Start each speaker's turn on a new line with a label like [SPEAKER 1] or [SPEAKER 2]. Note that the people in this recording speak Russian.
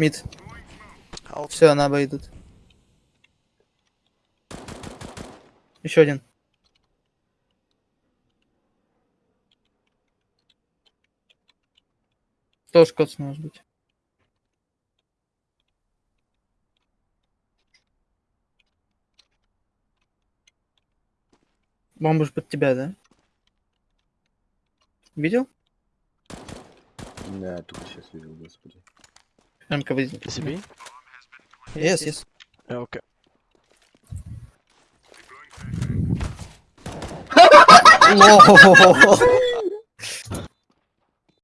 [SPEAKER 1] Мид. Все, на Б идут. Еще один. Тоже коц может быть. Бомба ж под тебя, да? Видел?
[SPEAKER 2] Да, только сейчас видел, господи.
[SPEAKER 3] I'm covering. SCP?
[SPEAKER 1] Yes, yes.
[SPEAKER 3] Yeah, okay.
[SPEAKER 1] no.